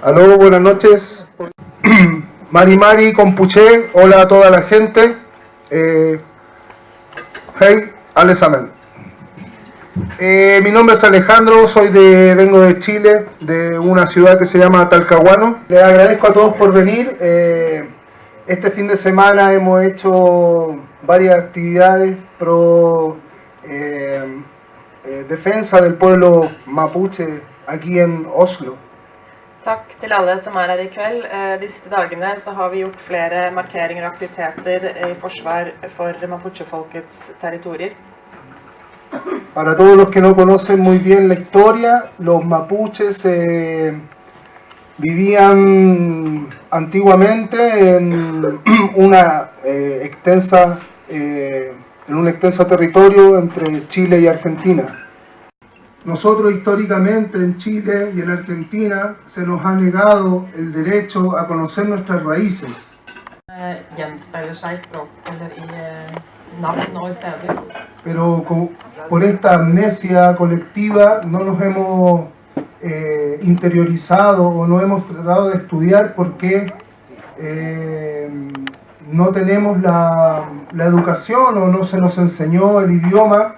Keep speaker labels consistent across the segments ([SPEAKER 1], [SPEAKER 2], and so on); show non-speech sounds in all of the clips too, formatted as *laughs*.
[SPEAKER 1] Aló, buenas noches. *clears throat* Mari Mari Compuché, hola a toda la gente. Eh, hey, Alesamen. Eh, mi nombre es Alejandro, soy de, vengo de Chile, de una ciudad que se llama Talcahuano. Les agradezco a todos por venir. Eh, este fin de semana hemos hecho varias actividades pro eh, eh, defensa del pueblo mapuche aquí en Oslo.
[SPEAKER 2] Takk til alle som er. Eh, har vi gjort aktiviteter territorier.
[SPEAKER 1] Para todos los que no conocen muy bien la historia, los mapuches eh, vivían antiguamente en *clears throat* una eh, extensa en un extenso territorio entre Chile y Argentina. Nosotros históricamente en Chile y en Argentina se nos ha negado el derecho a conocer nuestras raíces.
[SPEAKER 2] Eh, eh,
[SPEAKER 1] pero por esta amnesia colectiva no nos hemos eh, interiorizado o no hemos tratado de estudiar por qué eh, no tenemos la, la educación o no se nos enseñó el idioma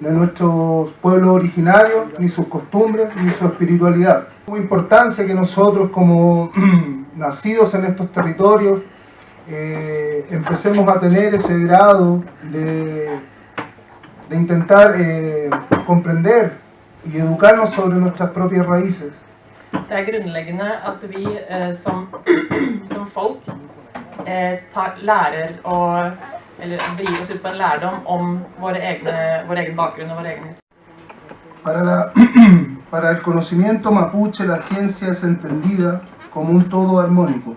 [SPEAKER 1] de nuestros pueblos originarios, ni sus costumbres, ni su espiritualidad. Es muy importancia que nosotros como *clears throat* nacidos en estos territorios eh, empecemos a tener ese grado de, de intentar eh, comprender y educarnos sobre nuestras propias raíces.
[SPEAKER 2] Det er grunnleggende at vi eh, som, *clears throat* som folk eh, tar, lærer å eller begir oss ut på en lærdom om våre egne, vår egen bakgrunn og vår egen historie.
[SPEAKER 1] Para, la- *clears throat* para el conocimiento mapuche la ciencia es entendida como un todo armónico.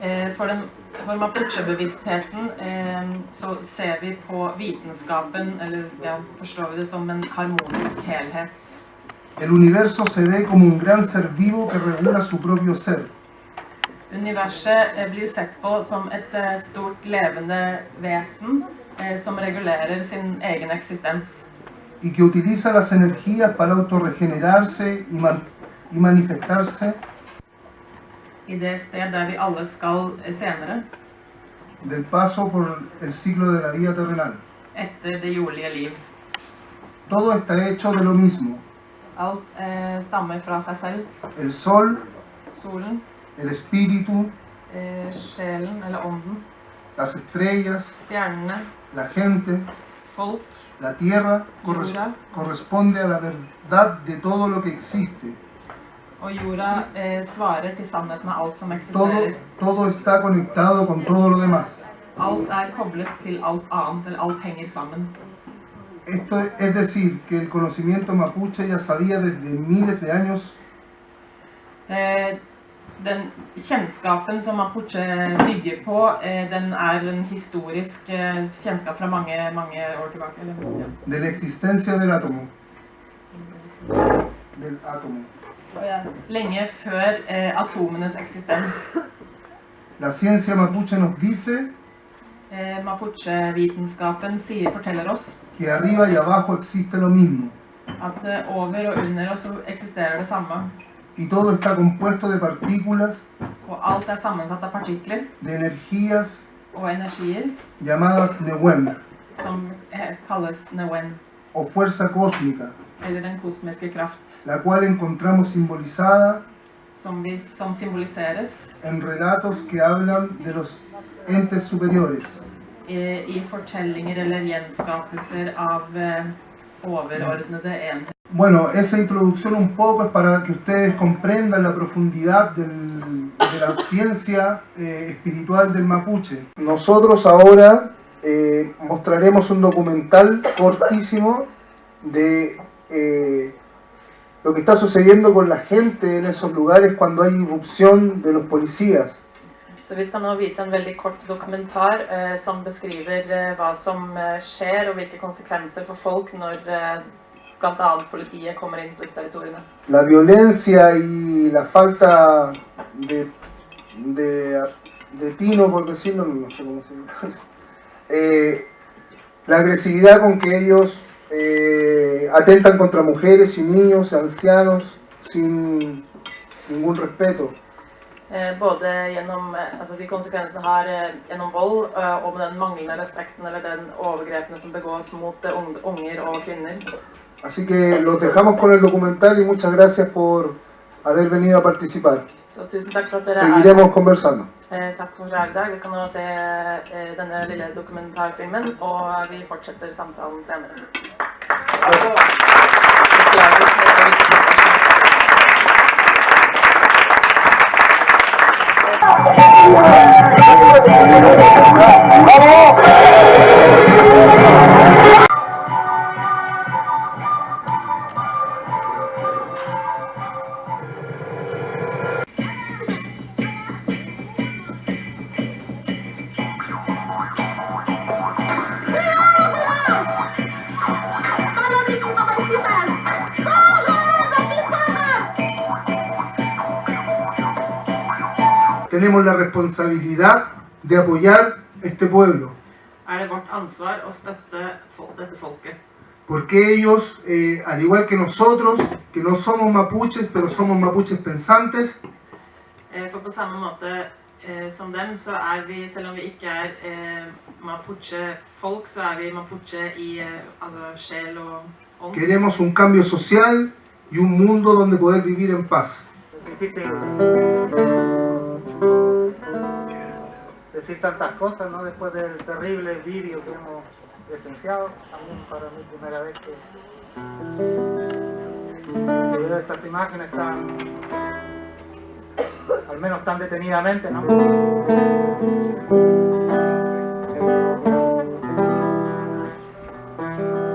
[SPEAKER 2] Eh, For, den, for mapuche-bevisstheten eh, så ser vi på vitenskapen, eller ja, forstår vi det som en harmonisk helhet.
[SPEAKER 1] El universo se ve como un gran ser vivo que regula su propio ser.
[SPEAKER 2] Universet eh, blir sett på som et eh, stort levende vesen eh, som regulerer sin egen eksistens.
[SPEAKER 1] y que utiliza las energías para autorregenerarse y, man- y manifestarse
[SPEAKER 2] I det sted der vi alle skal senere,
[SPEAKER 1] del paso por el ciclo de la vida terrenal.
[SPEAKER 2] etter det jordlige liv.
[SPEAKER 1] Todo está hecho de lo mismo.
[SPEAKER 2] Alt eh, stammer fra seg selv.
[SPEAKER 1] El sol,
[SPEAKER 2] Solen,
[SPEAKER 1] el espíritu,
[SPEAKER 2] eh, sjelen eller ånden,
[SPEAKER 1] las estrellas,
[SPEAKER 2] stjernene,
[SPEAKER 1] la gente,
[SPEAKER 2] folk,
[SPEAKER 1] la tierra, corres-
[SPEAKER 2] Jorda.
[SPEAKER 1] corresponde a la verdad de todo lo que existe.
[SPEAKER 2] og jorda eh, svarer til sannheten av alt som
[SPEAKER 1] Todo, está conectado con todo lo demás.
[SPEAKER 2] Alt er koblet til alt annet, eller alt henger sammen.
[SPEAKER 1] Esto es decir, que el conocimiento mapuche ya sabía desde miles de años
[SPEAKER 2] Eh, den kjennskapen som Mapuche bygger på, eh, den er en historisk eh, kjennskap fra mange, mange år tilbake. Eller, ja.
[SPEAKER 1] de la existencia del átomo. Del átomo.
[SPEAKER 2] Ja, Lenge før eh, atomenes eksistens.
[SPEAKER 1] La ciencia mapuche nos dice
[SPEAKER 2] Eh, Mapuche-vitenskapen forteller oss
[SPEAKER 1] que arriba y abajo existe lo mismo
[SPEAKER 2] at eh, over og under oss eksisterer det samme.
[SPEAKER 1] Y todo está compuesto de partículas,
[SPEAKER 2] er
[SPEAKER 1] de energías llamadas Newen
[SPEAKER 2] eh,
[SPEAKER 1] o fuerza cósmica, la cual encontramos simbolizada en relatos que hablan de los entes superiores.
[SPEAKER 2] i, i fortellinger eller gjenskapelser av eh, overordnede enheter.
[SPEAKER 1] Bueno, esa introducción un poco es para que ustedes comprendan la profundidad del- de la ciencia eh, espiritual del mapuche. Nosotros ahora eh, mostraremos un documental cortísimo de eh, lo que está sucediendo con la gente en esos lugares cuando hay irrupción de los policías.
[SPEAKER 2] Så vi skal nå vise en veldig kort dokumentar eh, som beskriver eh, hva som eh, skjer og hvilke konsekvenser for folk når eh, kommer
[SPEAKER 1] la violencia y la falta de, de, de tino, por decirlo, no sé cómo se llama, *laughs* eh, la agresividad con que ellos eh, atentan contra mujeres y niños, ancianos, sin, ningún respeto.
[SPEAKER 2] Eh, både gjennom eh, altså de konsekvensene eh, gjennom vold og med den manglende respekten eller den overgrepene som begås mot ung- unger og kvinner.
[SPEAKER 1] Así que los dejamos con el documental y muchas gracias por haber venido a participar.
[SPEAKER 2] Så tusen takk for at dere er
[SPEAKER 1] Seguiremos conversando.
[SPEAKER 2] Eh, takk for i dag. Vi skal nå se eh, denne lille dokumentarfilmen, og vi fortsetter samtalen senere. Beklager
[SPEAKER 1] Tenemos la responsabilidad de apoyar este pueblo,
[SPEAKER 2] Er
[SPEAKER 1] porque ellos, eh, al igual que nosotros, que no somos mapuches, pero somos mapuches pensantes,
[SPEAKER 2] Eh, For på samme måte eh, som dem, så er vi, selv om vi ikke er eh, mapuche-folk, så er vi mapuche i eh, altså sjel og ånd.
[SPEAKER 1] queremos un cambio social y un mundo donde poder vivir en paz.
[SPEAKER 3] Decir tantas cosas, ¿no? Después del terrible vídeo que hemos presenciado, también para mí primera vez que, veo estas imágenes tan, al menos tan detenidamente.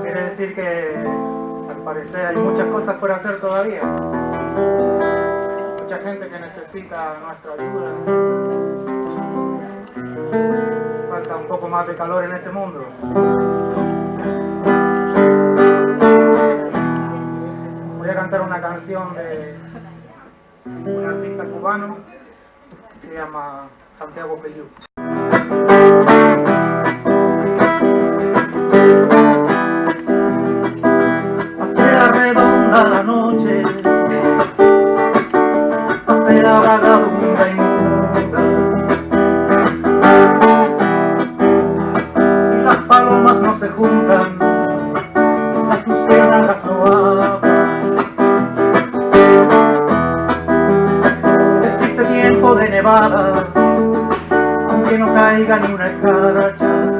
[SPEAKER 3] Quiere decir que al parecer hay muchas cosas por hacer todavía mucha gente que necesita nuestra ayuda. Falta un poco más de calor en este mundo. Voy a cantar una canción de un artista cubano, se llama Santiago. Pasea redonda la noche aunque no caiga ni una escarcha.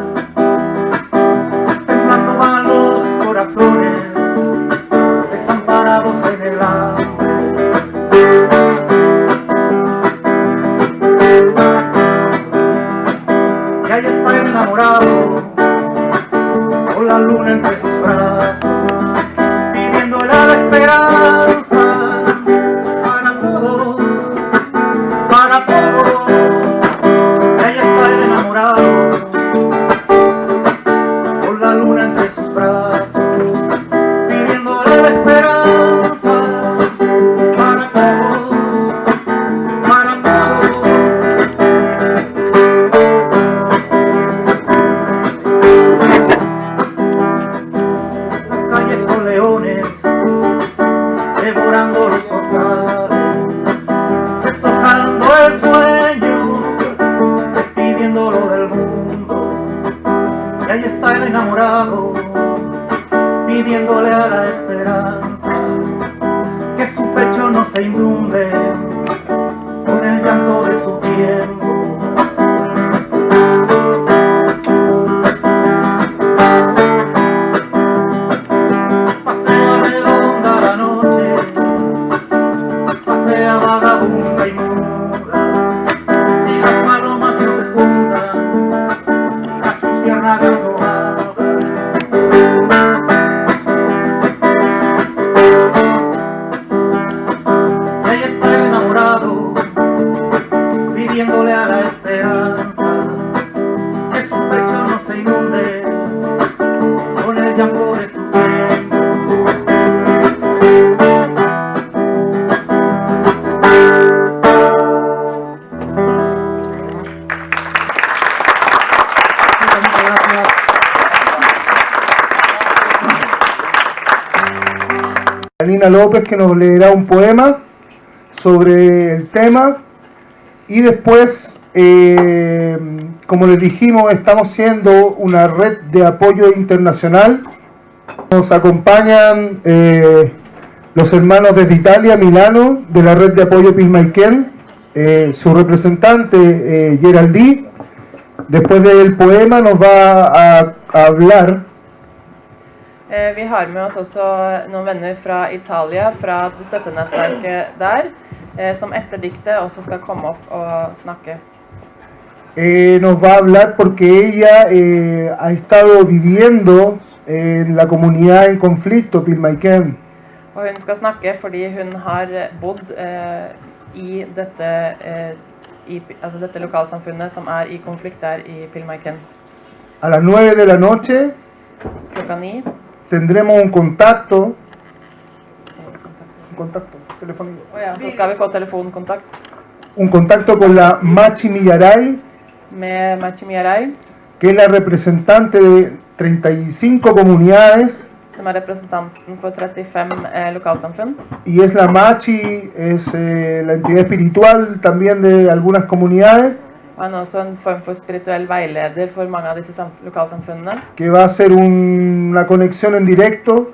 [SPEAKER 1] Alina López que nos leerá un poema sobre el tema y después, eh, como les dijimos, estamos siendo una red de apoyo internacional. Nos acompañan eh, los hermanos desde Italia, Milano, de la red de apoyo Pismaiken, eh, su representante eh. Después del poema nos va a, a hablar
[SPEAKER 2] Eh, Vi har med oss også noen venner fra Italia, fra støttenettverket der, eh, som etter diktet også skal komme opp og snakke.
[SPEAKER 1] Eh, nos va a hablar porque ella eh, ha estado viviendo en la comunidad en conflicto, Pilmaiken.
[SPEAKER 2] Og hun skal snakke fordi hun har bodd eh, i dette, eh, i, altså dette lokalsamfunnet som er i konflikt der i Pilmaiken.
[SPEAKER 1] A las 9 de la noche
[SPEAKER 2] Klokka ni.
[SPEAKER 1] tendremos un contacto, un contacto telefónico,
[SPEAKER 2] Og ja, så skal vi få telefonkontakt
[SPEAKER 1] un contacto con la Machi Millaray, que es la representante de 35 comunidades
[SPEAKER 2] som er representanten for 35 eh, lokalsamfunn.
[SPEAKER 1] y es la Machi, es eh, la entidad espiritual también de algunas comunidades,
[SPEAKER 2] Og han er også en form for spirituell veileder for mange av disse sam- lokalsamfunnene.
[SPEAKER 1] que va a hacer un- una conexión en directo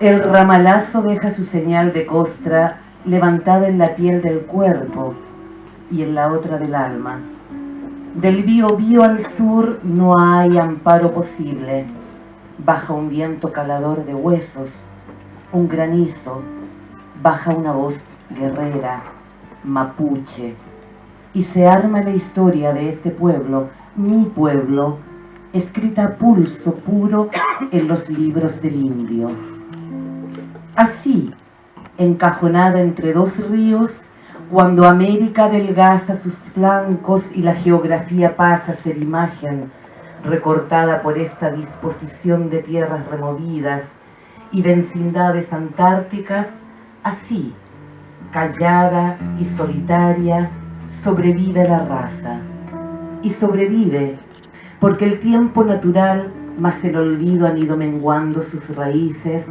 [SPEAKER 4] El ramalazo deja su señal de costra levantada en la piel del cuerpo y en la otra del alma. Del Bío al sur no hay amparo posible. Baja un viento calador de huesos, un granizo, baja una voz guerrera, mapuche, y se arma la historia de este pueblo, mi pueblo, escrita a pulso puro en los libros del indio. Así, encajonada entre dos ríos, cuando América adelgaza sus flancos y la geografía pasa a ser imagen, recortada por esta disposición de tierras removidas y vecindades antárticas, así, callada y solitaria, sobrevive la raza. Y sobrevive porque el tiempo natural más el olvido han ido menguando sus raíces,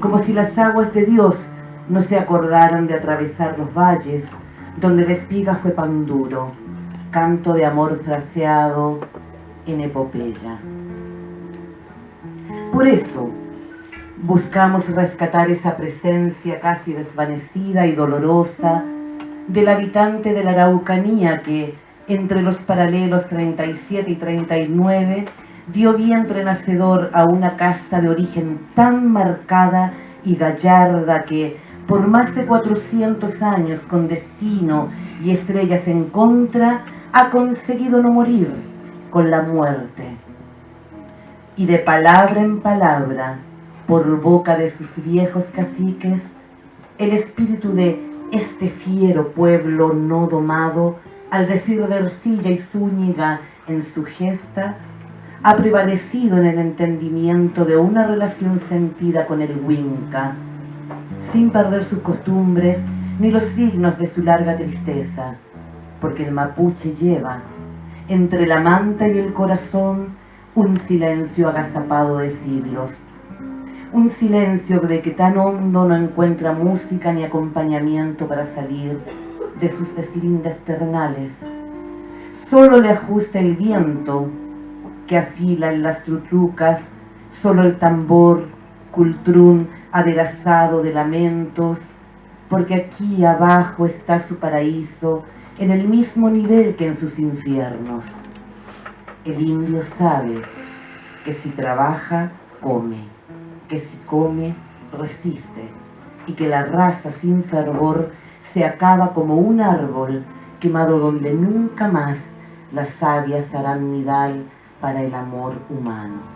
[SPEAKER 4] como si las aguas de Dios no se acordaran de atravesar los valles, donde la espiga fue pan duro, canto de amor fraseado en epopeya. Por eso, buscamos rescatar esa presencia casi desvanecida y dolorosa del habitante de la Araucanía que, entre los paralelos 37 y 39, dio vientre nacedor a una casta de origen tan marcada y gallarda que, por más de 400 años con destino y estrellas en contra, ha conseguido no morir con la muerte. Y de palabra en palabra, por boca de sus viejos caciques, el espíritu de este fiero pueblo no domado, al decir de Ercilla y Zúñiga en su gesta, ha prevalecido en el entendimiento de una relación sentida con el Winca, sin perder sus costumbres ni los signos de su larga tristeza, porque el mapuche lleva entre la manta y el corazón un silencio agazapado de siglos, un silencio de que tan hondo no encuentra música ni acompañamiento para salir de sus deslindes ternales. Solo le ajusta el viento que afila en las trutrucas, solo el tambor, cultrún aderezado de lamentos, porque aquí abajo está su paraíso, en el mismo nivel que en sus infiernos. El indio sabe que si trabaja, come, que si come, resiste, y que la raza sin fervor se acaba como un árbol quemado donde nunca más las sabias harán nidal para el amor humano.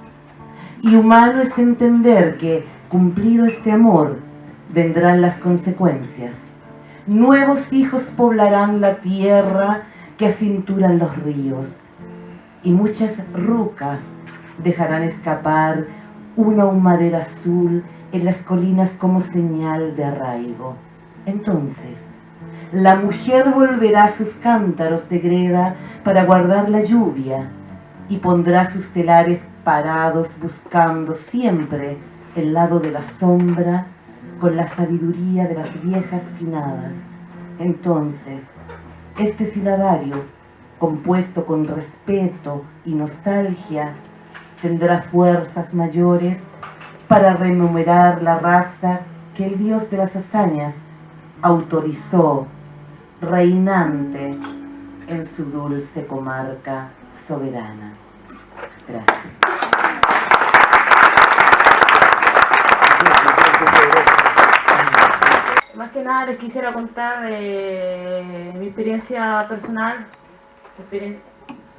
[SPEAKER 4] Y humano es entender que, cumplido este amor, vendrán las consecuencias. Nuevos hijos poblarán la tierra que acinturan los ríos, y muchas rucas dejarán escapar una humadera azul en las colinas como señal de arraigo. Entonces, la mujer volverá sus cántaros de greda para guardar la lluvia y pondrá sus telares parados buscando siempre el lado de la sombra, con la sabiduría de las viejas finadas. Entonces, este silabario, compuesto con respeto y nostalgia, tendrá fuerzas mayores para rememorar la raza que el dios de las hazañas autorizó reinante en su dulce comarca soberana. Gracias.
[SPEAKER 5] Más que nada les quisiera contar de mi experiencia personal, experien-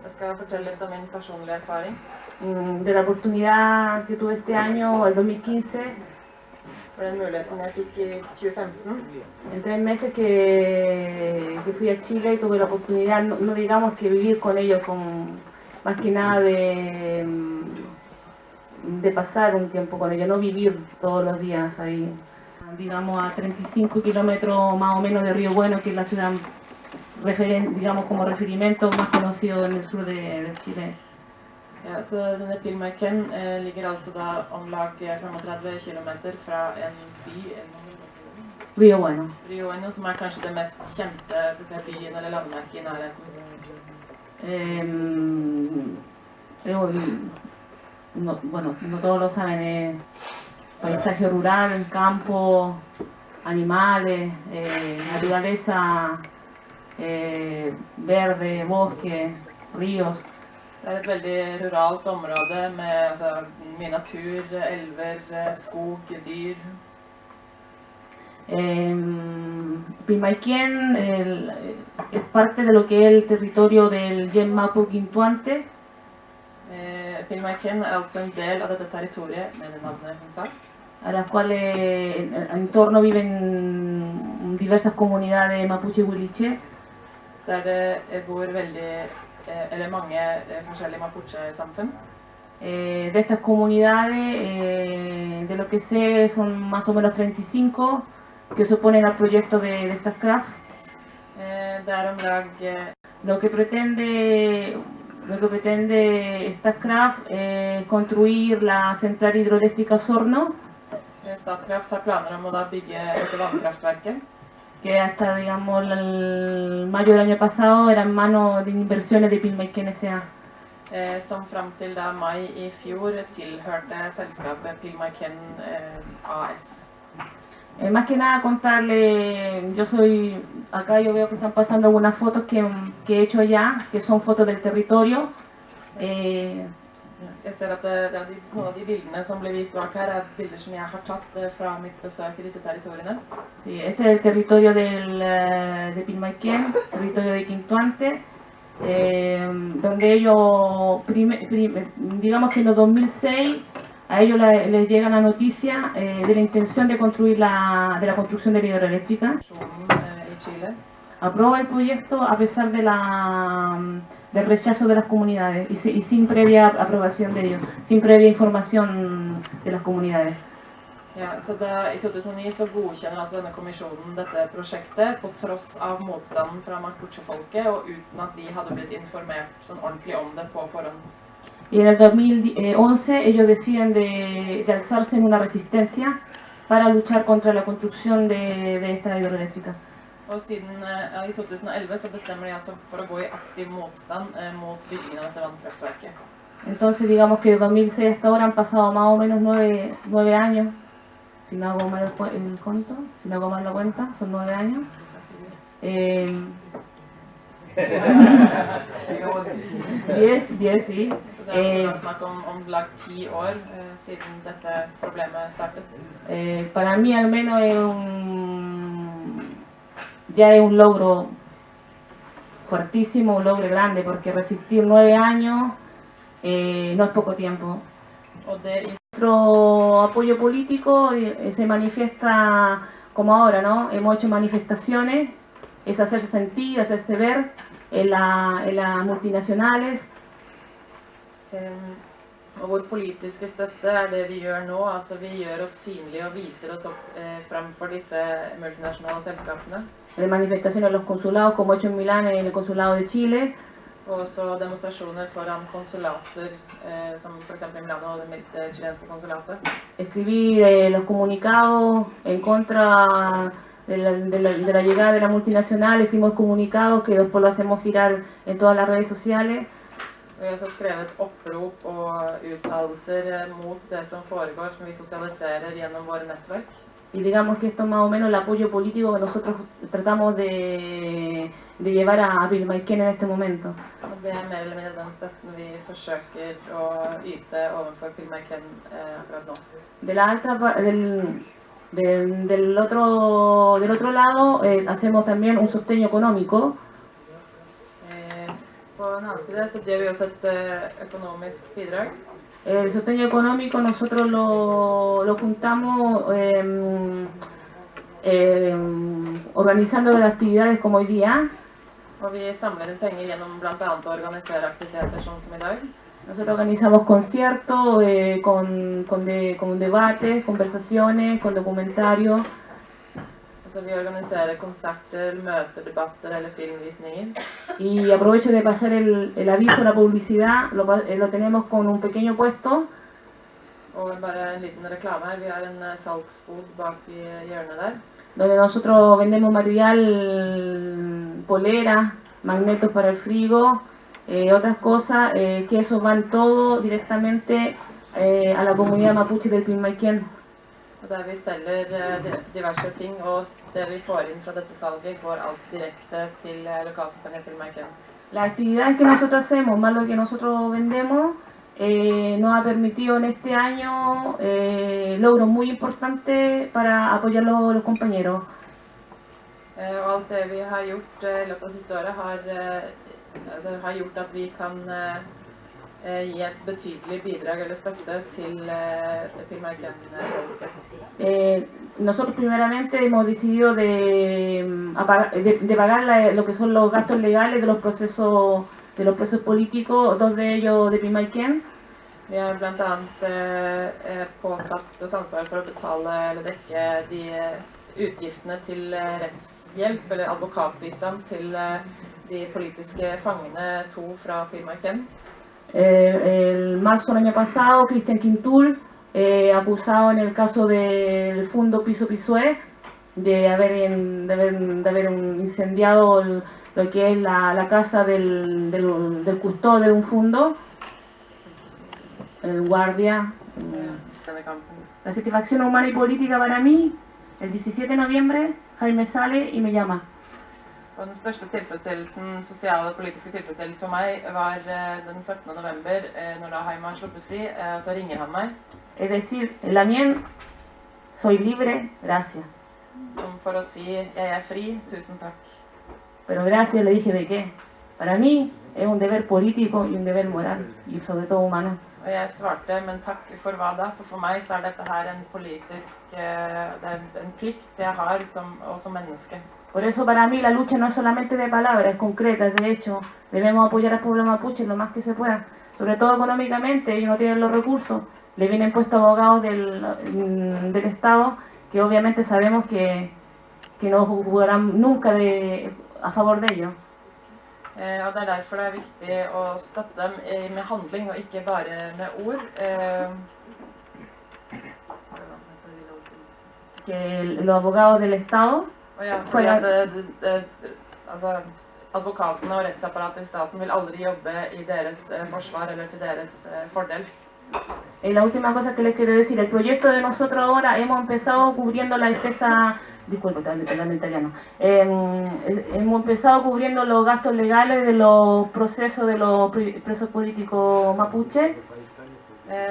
[SPEAKER 2] Jeg skal fortelle litt om min personlige erfaring.
[SPEAKER 5] mm, de la oportunidad que tuve este año, el 2015,
[SPEAKER 2] For den muligheten jeg fikk i 2015.
[SPEAKER 5] en tres meses que, que fui a Chile y tuve la oportunidad, no, no digamos que vivir con ellos, con, más que nada de, mm, de pasar un tiempo con ellos, no vivir todos los días ahí. Digamos a 35 kilómetros más o menos de Río Bueno, que es la ciudad, digamos como referimiento más conocido en el sur de, de Chile.
[SPEAKER 2] Ja, så denne Pilmarken eh, ligger altså da om lag 35 km fra en by, en
[SPEAKER 5] Río Bueno.
[SPEAKER 2] Rio Bueno, som er kanskje det mest kjente si, byen eller landmerket i nærheten.
[SPEAKER 5] Em, un- no, bueno, no todos lo saben, es paisaje rural, campo, animales, eh, naturaleza eh, verde, bosque, ríos.
[SPEAKER 2] Det er et veldig ruralt område med altså, mye natur, elver, eh, skog, dyr.
[SPEAKER 5] Em, Pilmaiquén el- es parte de lo que es el territorio del Yen Mapu Quintuante,
[SPEAKER 2] Eh, altså en del av dette territoriet, med navnet hun sa.
[SPEAKER 5] a las cuales en, en torno viven diversas comunidades mapuche huiliche,
[SPEAKER 2] Der det eh, bor veldig, eh, eller mange eh, forskjellige mapuche-samfunn.
[SPEAKER 5] Eh, de estas comunidades, eh, de lo que sé, son más o menos 35 que se oponen al proyecto de, de StarCraft.
[SPEAKER 2] Eh, eh,
[SPEAKER 5] Lo que pretende, lo que pretende StarCraft es construir la central hidroeléctrica Sorno,
[SPEAKER 2] Statkraft har planer om å da bygge dette vannkraftverket.
[SPEAKER 5] que hasta digamos el mayo del año pasado era en manos de inversiones de Pilmaiken S.A.
[SPEAKER 2] eh, Som fram til da mai i fjor tilhørte selskapet Pilmarken eh, AS.
[SPEAKER 5] Eh, más que nada contarle, yo soy, acá yo veo que están pasando algunas fotos que, que he hecho allá, que son fotos del territorio. Eh,
[SPEAKER 2] Jeg ser at er de, noen av de bildene som blir vist bak her, er bilder som jeg har tatt eh, fra mitt besøk i disse territoriene.
[SPEAKER 5] sí, este es el territorio del, eh, de Pilmaiquén, territorio de Quintuante, eh, donde ellos, prime- prim- digamos que en el 2006, a ellos la- les llega la noticia eh, de la intención de construir la, de la construcción de la hidroeléctrica. Aprueba el proyecto a pesar de la, del rechazo de las comunidades y, y sin previa aprobación de ellos, sin previa información de las comunidades.
[SPEAKER 2] Ja, så da, I 2009 så godkjenner altså denne kommisjonen dette prosjektet på tross av motstanden fra mapuche-folket, og uten at de hadde blitt informert sånn ordentlig om det på forhånd.
[SPEAKER 5] Y en el 2011 ellos deciden de, de alzarse en una resistencia para luchar contra la construcción de, de esta hidroeléctrica.
[SPEAKER 2] Og siden eh, ja, i 2011 så bestemmer de altså for å gå i aktiv motstand eh, mot byggingen av dette vannkraftverket.
[SPEAKER 5] Entonces digamos que de 2006 hasta ahora han pasado más o menos nueve, nueve años, si no hago mal el, el conto, si no hago mal la cuenta, son nueve años. Eh, 10, 10, sí.
[SPEAKER 2] Så det er
[SPEAKER 5] Eh.
[SPEAKER 2] altså da snakk om om lag ti år eh, siden dette problemet startet.
[SPEAKER 5] Eh, para mí al menos es un, ya es un logro fuertísimo, un logro grande, porque resistir nueve años eh, no es poco tiempo. Nuestro apoyo político eh, se manifiesta como ahora, ¿no? Hemos hecho manifestaciones, es hacerse sentir, hacerse ver en las multinacionales,
[SPEAKER 2] Em, Og vår politiske støtte er det vi gjør nå. altså Vi gjør oss synlige og viser oss opp eh, framfor disse multinasjonale selskapene.
[SPEAKER 5] en manifestaciones en los consulados, como he hecho en Milán, en el consulado de Chile,
[SPEAKER 2] Og også demonstrasjoner foran konsulater, eh, som f.eks. i Milano og det chilenske konsulatet.
[SPEAKER 5] Escribir eh, los comunicados en contra de la, de la- de la llegada de la multinacional, comunicados que después lo hacemos girar en todas las redes sociales.
[SPEAKER 2] Og vi har også skrevet opprop og uttalelser mot det som foregår, som vi sosialiserer gjennom våre nettverk.
[SPEAKER 5] Y digamos que esto es más o menos el apoyo político que nosotros tratamos de, de llevar a Pilmaiquén en este momento.
[SPEAKER 2] Og det er mer eller mindre den støtten vi forsøker å yte overfor Pilmaiken eh, akkurat nå.
[SPEAKER 5] De la alta, del, del, del otro, del otro lado eh, hacemos también un sostén económico
[SPEAKER 2] Eh.
[SPEAKER 5] El sostén económico nosotros lo, lo juntamos em, em, organizando las actividades como hoy día.
[SPEAKER 2] Og vi samler inn penger gjennom bl.a. å organisere aktiviteter sånn som i dag.
[SPEAKER 5] Nosotros organizamos conciertos eh, con, con, de- con debates, conversaciones, con documentarios.
[SPEAKER 2] Vi konserter, debatter eller.
[SPEAKER 5] Y aprovecho de pasar el, el aviso, la publicidad, lo, eh, lo tenemos con un pequeño puesto
[SPEAKER 2] Og bare en liten reklame her. Vi har en eh, salgsbod bak i hjørnet der.
[SPEAKER 5] donde nosotros vendemos material, poleras, magnetos para el frigo, eh, otras cosas, eh, que eso van todo directamente eh, a la comunidad mapuche del Pilmaiquén.
[SPEAKER 2] Og der vi selger eh, di- diverse ting. Og det vi får inn fra dette salget, går alt direkte til eh, lokalsamfunnet til Marken.
[SPEAKER 5] Las actividades que nosotros hacemos, más lo que nosotros vendemos, eh, nos ha permitido en este año eh, logros muy importantes para apoyar a los, los compañeros.
[SPEAKER 2] Eh, alt det vi har gjort eh, i løpet av siste året, har, eh, altså, har gjort at vi kan eh, eh, gi et betydelig bidrag eller støtte til eh.
[SPEAKER 5] Eh, nosotros primeramente hemos decidido de, mm, de, de pagar la- lo que son los gastos legales de los procesos de los procesos políticos, dos de ellos de Pimaiken.
[SPEAKER 2] Vi har bl.a. Eh, eh, påtatt oss ansvaret for å betale eller dekke de eh, utgiftene til rettshjelp eller advokatbistand til eh, de politiske fangene, to fra Pilmarken.
[SPEAKER 5] Eh, el marzo del año pasado, Cristian Quintul, eh, acusado en el caso del Fundo Piso Pisué de haber, en- de haber, de haber incendiado el- lo que es la, la casa del, del, del custodio de un fondo, el guardia.
[SPEAKER 2] kampen.
[SPEAKER 5] La satisfacción humana y política para mí, el 17 de noviembre, Jaime sale y me llama.
[SPEAKER 2] Og den største tilfredsstillelsen, sosiale og politiske tilfredsstillelse for meg var eh, den 17. november, eh, når da Haima har sluppet fri. eh, Så ringer han meg
[SPEAKER 5] Es decir, en la mien, soy libre, gracias.
[SPEAKER 2] som for å si 'jeg er fri, tusen takk'.
[SPEAKER 5] Pero gracias le dije de qué. Para mí es un deber político y un deber moral y sobre todo humano.
[SPEAKER 2] Og jeg svarte 'men takk for hva da'? For for meg så er dette her en politisk eh, Det er en- plikt jeg har som.
[SPEAKER 5] Por eso para mí la lucha no es solamente de palabras, es concreta, es de hecho. Debemos apoyar al pueblo mapuche lo más que se pueda. Sobre todo económicamente, ellos no tienen los recursos. Le vienen puestos abogados del, mm, del Estado que obviamente sabemos que, que no jugarán nunca a favor de ellos.
[SPEAKER 2] Eh, og Det er derfor det er viktig å støtte dem eh, med handling og ikke bare med ord. Eh,
[SPEAKER 5] Que el- los abogados del Estado
[SPEAKER 2] ja, at altså, Advokatene og rettsapparatet i staten vil aldri jobbe i deres eh, forsvar eller til deres eh, fordel.
[SPEAKER 5] La última cosa que les quiero decir, el proyecto de nosotros ahora hemos empezado cubriendo la disculpe, italiano, Eh, hemos empezado cubriendo los gastos legales de los procesos de los pre- presos políticos mapuche.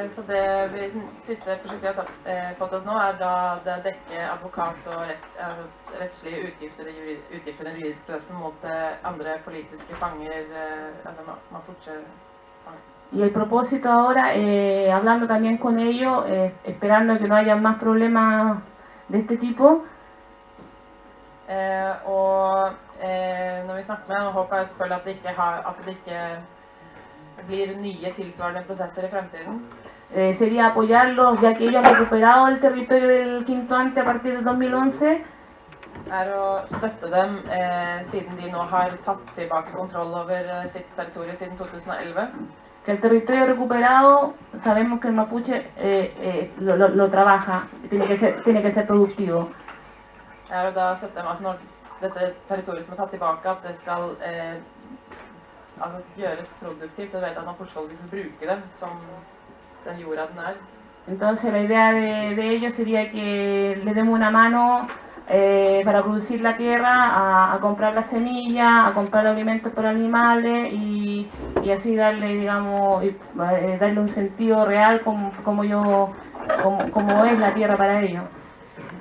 [SPEAKER 2] Så det vi, siste prosjektet vi har tatt, fått oss nå, er da det dekker advokat og retts, rettslige utgifter, i juri- utgifter i den juridiske prosessen mot andre politiske fanger, altså ma- mapuche-fanger.
[SPEAKER 5] Y el propósito ahora, eh, hablando también con ellos, eh, esperando que no haya más problemas de este tipo,
[SPEAKER 2] og eh, når vi snakker med dem, håper jeg selvfølgelig at det ikke, har, at det ikke blir nye tilsvarende prosesser i fremtiden.
[SPEAKER 5] eh, sería apoyarlos ya que ellos han recuperado el territorio del Quinto Ante a partir del 2011
[SPEAKER 2] er å støtte dem eh, siden de nå har tatt tilbake kontroll over eh, sitt territorium siden 2011.
[SPEAKER 5] Que el territorio recuperado, sabemos que el mapuche eh, eh, lo, lo- lo trabaja, tiene que, ser, tiene que ser productivo.
[SPEAKER 2] Er da dette territoriet som er tatt tilbake, at det skal eh, altså gjøres produktivt. Jeg vet at det.
[SPEAKER 5] Entonces la idea de, ellos sería que le demos una mano eh, para producir la tierra, a, comprar la semilla, a comprar alimentos para animales y, así darle, digamos, eh, darle un sentido real como, como como, como es la tierra para ellos.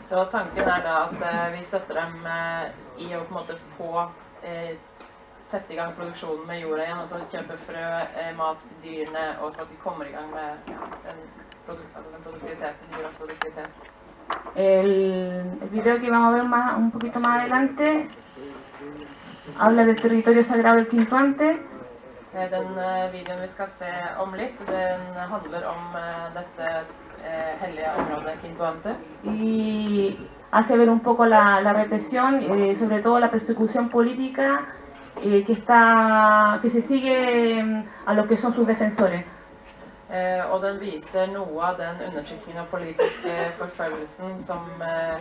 [SPEAKER 2] Så tanken er da at eh, vi støtter dem eh, i å på en måte få eh, sette i gang produksjonen med jorda igjen. Altså kjøpe frø, mat til dyrene, og for at de kommer i gang med den, altså den produktiviteten, jordas produktivitet.
[SPEAKER 5] El, video que vamos a ver más, un poquito más adelante habla del territorio sagrado del Quintuante.
[SPEAKER 2] Den videoen vi skal se om litt, den handler om dette eh, hellige området Quintuante.
[SPEAKER 5] y hace ver un poco la, la represión, eh, sobre todo la persecución política eh, que, está, que se sigue mm, a los que son sus defensores.
[SPEAKER 2] Eh, og den viser noe av den undertrykkingen og politiske forfølgelsen som, eh,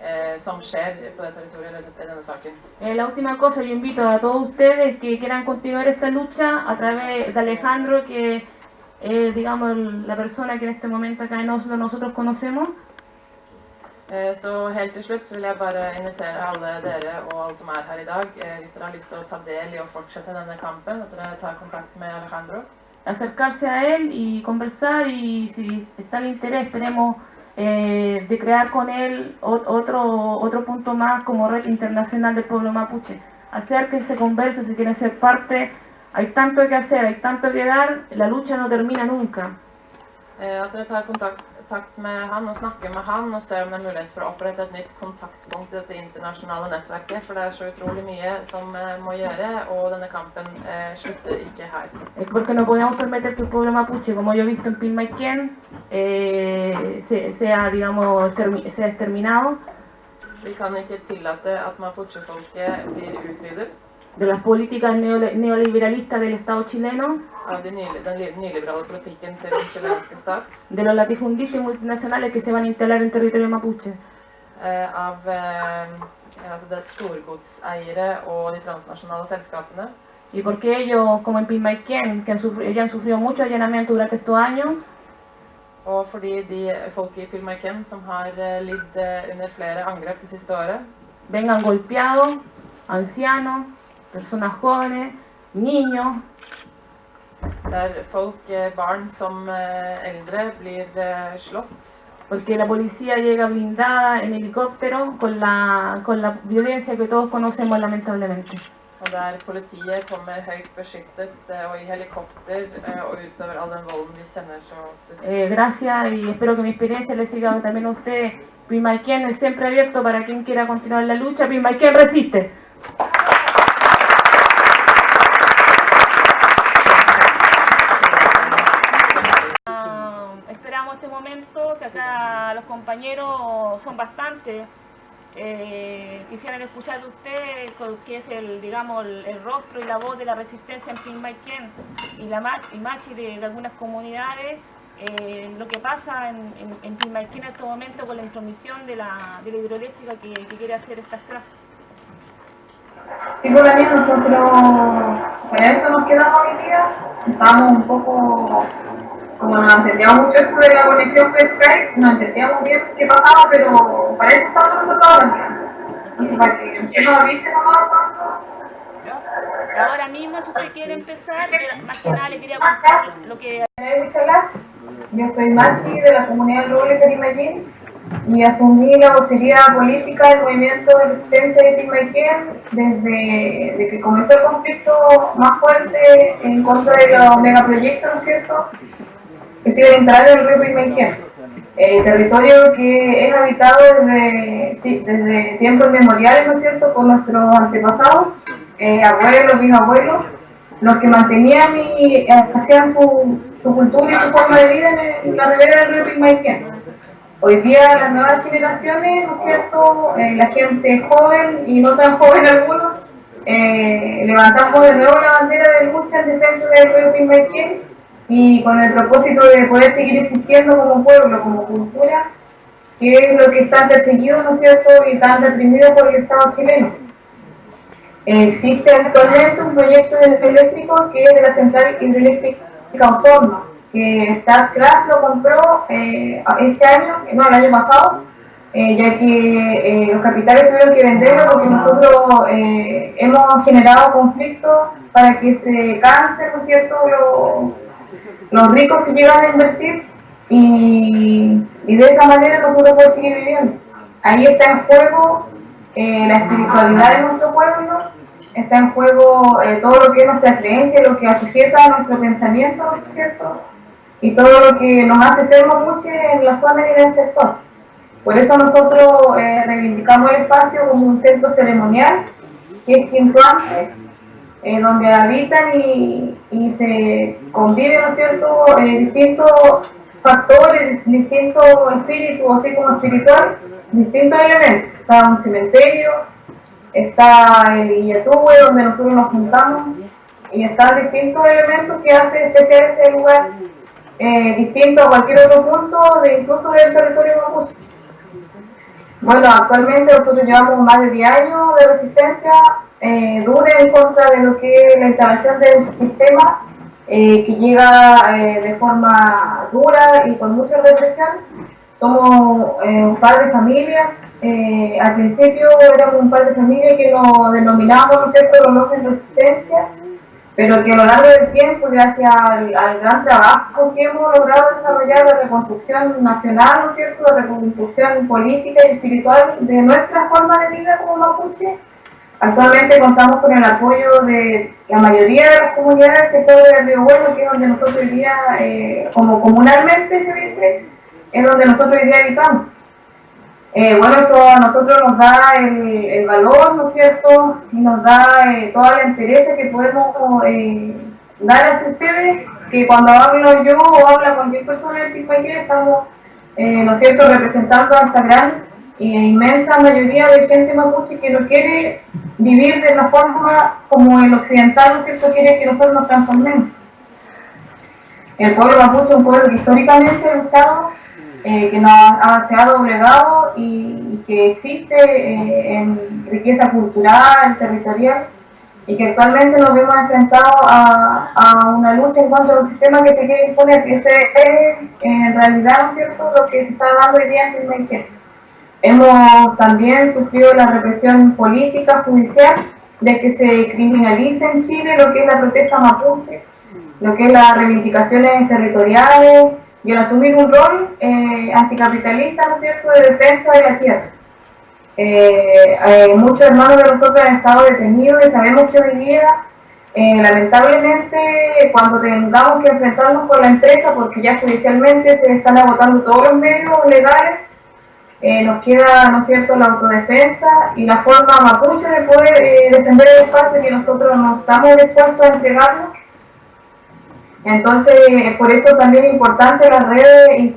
[SPEAKER 2] eh, som skjer på det territoriet i denne- i denne saken.
[SPEAKER 5] Eh, la última cosa, yo invito a todos ustedes que quieran continuar esta lucha a través de Alejandro, que es, digamos, la persona que en este momento acá en Oslo nosotros conocemos.
[SPEAKER 2] Eh, Så helt til slutt så vil jeg bare invitere alle dere og alle som er her i dag, eh, hvis dere har lyst til å ta del i å fortsette denne kampen, at dere tar kontakt med Alejandro.
[SPEAKER 5] acercarse a él y conversar y si está el interés, esperemos eh, de crear con él otro, otro punto más como red internacional del pueblo mapuche. Hacer que se converse, si quieren ser parte, hay tanto que hacer, hay tanto que dar, la lucha no termina nunca.
[SPEAKER 2] Eh, At dere tar kontakt, kontakt med han og snakker med han og ser om det er mulighet for å opprette et nytt kontaktpunkt i dette internasjonale nettverket, for det er så utrolig mye som eh, må gjøre, og denne kampen eh, slutter ikke her.
[SPEAKER 5] Eh, Porque no podemos permitir que el pueblo mapuche, como yo he visto en Pilmaiquén, eh, se- sea, digamos, sea exterminado
[SPEAKER 2] Vi kan ikke tillate at mapuche-folket blir utryddet
[SPEAKER 5] de las políticas neoliberalistas del Estado chileno,
[SPEAKER 2] av de
[SPEAKER 5] los latifundistas y multinacionales que se van a instalar en territorio mapuche.
[SPEAKER 2] eh, av eh, altså det er storgodseiere og de transnasjonale selskapene.
[SPEAKER 5] Y porque ellos, como en Pilmaiquén, que han sufri- ya han sufrido mucho allanamiento durante estos años,
[SPEAKER 2] Og fordi de folket i Pilmaiken som har eh, lidd under flere angrep det siste året,
[SPEAKER 5] vengan golpeados, ancianos, personas jóvenes, niños,
[SPEAKER 2] der folk, eh, barn som eh, eldre, blir eh, slått.
[SPEAKER 5] porque la policía llega blindada en helicóptero con la, con la violencia que todos conocemos lamentablemente.
[SPEAKER 2] Og der politiet kommer høyt beskyttet og i helikopter og utøver all den volden de kjenner så
[SPEAKER 5] Eh, gracias y espero que mi experiencia les siga también a ustedes. Pilmaiquén es siempre abierto para quien quiera continuar la lucha. Pilmaiquén resiste. Que acá los compañeros son bastantes. Eh, quisieran escuchar de usted, que es el, digamos, el, rostro y la voz de la resistencia en Pilmaiquén y la y machi de, algunas comunidades, eh, lo que pasa en, en, en Pilmaiquén en este momento con la intromisión de la, de la hidroeléctrica que, que quiere hacer esta CRAF.
[SPEAKER 6] Sí, por también nosotros con eso nos quedamos hoy día. Estábamos un poco, como no entendíamos mucho esto de la conexión por Skype, no entendíamos bien qué pasaba, pero para eso estamos nosotros ahora. Entonces, para que usted nos avise nomás cuando
[SPEAKER 5] Ahora mismo, si usted quiere empezar, más que nada le quería contar lo que.
[SPEAKER 6] Yo soy Machi de la comunidad del Roble Perimayén y asumí la vocería política del movimiento de resistencia de Perimayén desde de que comenzó el conflicto más fuerte en contra de los megaproyectos, ¿no es cierto?, que se iban a instalar en el río Perimayén. Eh, territorio que es habitado desde, sí, desde tiempos inmemoriales, ¿no es cierto?, por nuestros antepasados, eh, abuelos, bisabuelos, los que mantenían y hacían su, su cultura y su forma de vida en, el- en la ribera del río Pilmaiquén. Hoy día las nuevas generaciones, ¿no es cierto?, eh, la gente joven y no tan joven algunos, eh, levantamos de nuevo la bandera de lucha en defensa del río Pimbaiquén y con el propósito de poder seguir existiendo como pueblo, como cultura, que es lo que está perseguido, ¿no es cierto?, y está reprimido por el Estado chileno. existe actualmente un proyecto de eléctrico que es de la central hidroeléctrica Osorno, que StatCraft lo compró eh, este año, no, el año pasado, eh, ya que eh, los capitales tuvieron que venderlo porque nosotros hemos generado conflictos para que se cansen, ¿no es cierto?, los, ricos que llegan a invertir y, y, de esa manera nosotros podemos seguir viviendo. Ahí está en juego la espiritualidad de nuestro pueblo, está en juego todo lo que es nuestra creencia, lo que asujeta a nuestro pensamiento, ¿no es cierto?, y todo lo que nos hace ser mapuche en la zona y en el sector. Por eso nosotros eh, reivindicamos el espacio como un centro ceremonial, que es Quintuante, eh, donde habitan y, y, se conviven, ¿no eh, distintos factores, distintos espíritus, así como espiritual, distintos elementos. Está un cementerio, está el Illatúe, donde nosotros nos juntamos, y están distintos elementos que hacen especial ese lugar eh, distinto a cualquier otro punto, de, incluso del territorio mapuche. Bueno, actualmente nosotros llevamos más de 10 años de resistencia eh, dura en contra de lo que es la instalación del sistema eh, que llega eh, de forma dura y con mucha represión. Somos un par de familias, al principio éramos un par de familias que nos denominamos, ¿no es cierto?, los en resistencia, pero que a lo largo del tiempo, gracias al, gran trabajo que hemos logrado desarrollar de reconstrucción nacional, ¿no es cierto?, de reconstrucción política y espiritual de nuestra forma de vida como mapuche, actualmente contamos con el apoyo de la mayoría de las comunidades del sector de Río Bueno, que es donde nosotros hoy día, eh, como comunalmente se dice, es donde nosotros hoy día habitamos. Eh, bueno, esto a nosotros nos da el, valor, ¿no es cierto? Y nos da eh, toda la interés que podemos dar hacia ustedes, que cuando hablo yo o habla cualquier persona del Pipaquera estamos, ¿no es cierto?, representando a esta gran e inmensa mayoría de gente mapuche que no quiere vivir de la forma como el occidental, ¿no cierto?, quiere que nosotros nos transformemos. El pueblo mapuche es un pueblo que históricamente ha luchado eh, que nos ha, se ha doblegado y, que existe eh, en riqueza cultural, territorial, y que actualmente nos vemos enfrentados a, a, una lucha en contra de un sistema que se quiere imponer, que ese es en realidad, ¿no es cierto?, lo que se está dando hoy día en México. Hemos también sufrido la represión política, judicial, de que se criminalice en Chile lo que es la protesta mapuche, lo que es las reivindicaciones territoriales, y al asumir un rol eh, anticapitalista, ¿no es cierto?, de defensa de la tierra. Eh, eh, muchos hermanos de nosotros han estado detenidos y sabemos que hoy día, lamentablemente, cuando tengamos que enfrentarnos con la empresa, porque ya judicialmente se están agotando todos los medios legales, nos queda, ¿no es cierto?, la autodefensa y la forma mapuche de poder defender el espacio que nosotros no estamos dispuestos a entregarnos entonces, por eso también es importante las redes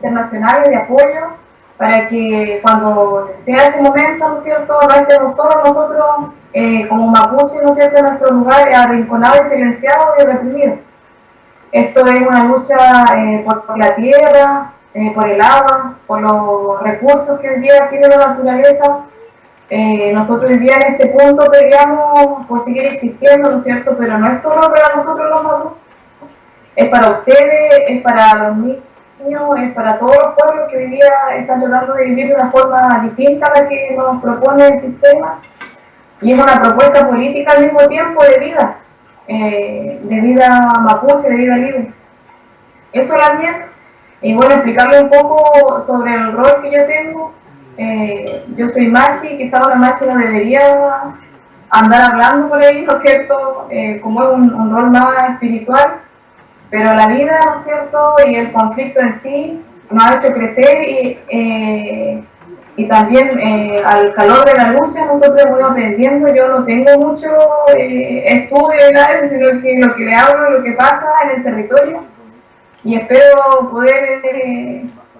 [SPEAKER 6] internacionales de apoyo para que cuando sea ese momento, ¿no es cierto?, estemos solos nosotros eh, como mapuche, ¿no es cierto?, en nuestro lugar arrinconado y silenciado y reprimido. Esto es una lucha eh, por, la tierra, eh, por el agua, por los recursos que hoy día tiene la naturaleza. nosotros hoy día en este punto peleamos por seguir existiendo, ¿no es cierto?, pero no es solo para nosotros los mapuches, es para ustedes, es para los niños, es para todos los pueblos que hoy día están tratando de vivir de una forma distinta a la que nos propone el sistema. Y es una propuesta política al mismo tiempo de vida, eh, de vida mapuche, de vida libre. Eso también. Y bueno, explicarle un poco sobre el rol que yo tengo. Eh, yo soy Machi, quizá una Machi no debería andar hablando por ahí, ¿no es cierto? Eh, como es un, rol más espiritual pero la vida, ¿no es cierto?, y el conflicto en sí nos ha hecho crecer y, eh, y también al calor de la lucha nosotros hemos ido aprendiendo. Yo no tengo mucho estudio y nada de eso, sino que lo que le hablo, lo que pasa en el territorio. Y espero poder